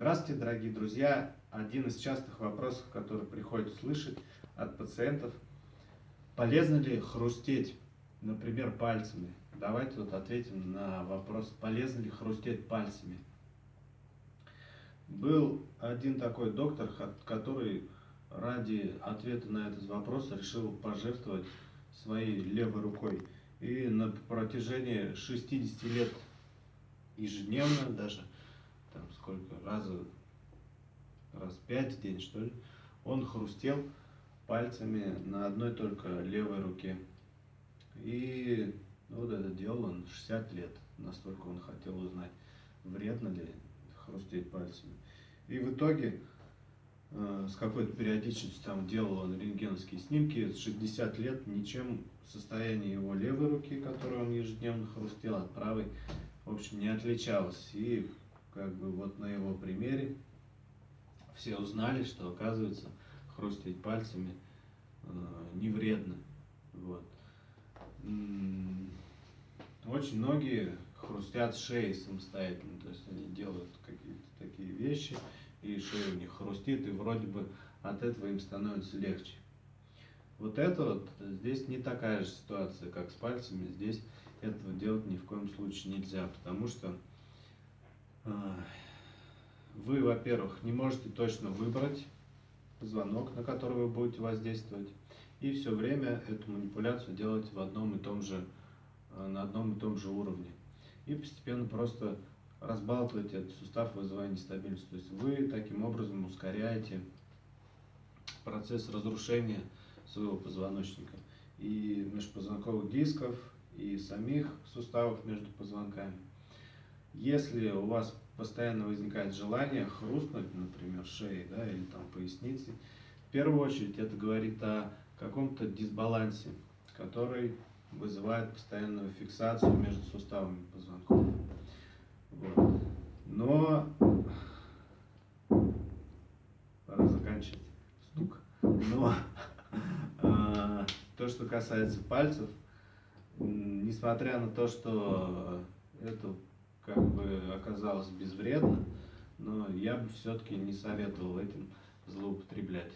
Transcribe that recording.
Здравствуйте, дорогие друзья! Один из частых вопросов, который приходится слышать от пациентов, полезно ли хрустеть, например, пальцами? Давайте вот ответим на вопрос, полезно ли хрустеть пальцами. Был один такой доктор, который ради ответа на этот вопрос решил пожертвовать своей левой рукой. И на протяжении 60 лет ежедневно даже там сколько, раза, раз пять в день, что ли, он хрустел пальцами на одной только левой руке. И ну, вот это делал он 60 лет, настолько он хотел узнать, вредно ли хрустеть пальцами. И в итоге э, с какой-то периодичностью там делал он рентгеновские снимки, с 60 лет ничем состояние его левой руки, которую он ежедневно хрустел, от правой, в общем, не отличалось. И как бы вот на его примере все узнали, что оказывается хрустеть пальцами э, не вредно. Вот. Очень многие хрустят шеей самостоятельно, то есть они делают какие-то такие вещи, и шея у них хрустит, и вроде бы от этого им становится легче. Вот это вот, здесь не такая же ситуация, как с пальцами, здесь этого делать ни в коем случае нельзя, потому что вы, во-первых, не можете точно выбрать звонок, на который вы будете воздействовать, и все время эту манипуляцию делать в одном и том же, а, на одном и том же уровне. И постепенно просто разбалтываете этот сустав, вызывая нестабильность. То есть вы таким образом ускоряете процесс разрушения своего позвоночника и межпозвонковых дисков, и самих суставов между позвонками. Если у вас постоянно возникает желание хрустнуть, например, шеей да, или там поясницей, в первую очередь это говорит о каком-то дисбалансе, который вызывает постоянную фиксацию между суставами позвонков. Вот. Но пора заканчивать стук. Но э, то, что касается пальцев, несмотря на то, что это как бы оказалось безвредно, но я бы все-таки не советовал этим злоупотреблять.